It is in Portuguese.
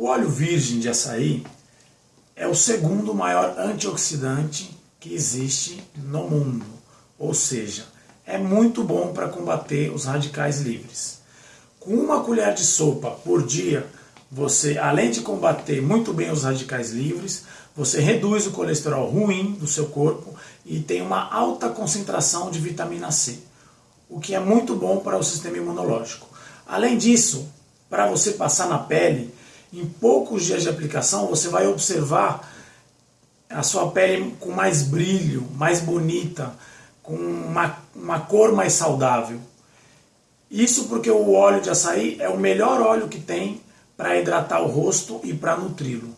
O óleo virgem de açaí é o segundo maior antioxidante que existe no mundo. Ou seja, é muito bom para combater os radicais livres. Com uma colher de sopa por dia, você, além de combater muito bem os radicais livres, você reduz o colesterol ruim do seu corpo e tem uma alta concentração de vitamina C, o que é muito bom para o sistema imunológico. Além disso, para você passar na pele, em poucos dias de aplicação você vai observar a sua pele com mais brilho, mais bonita, com uma, uma cor mais saudável. Isso porque o óleo de açaí é o melhor óleo que tem para hidratar o rosto e para nutri-lo.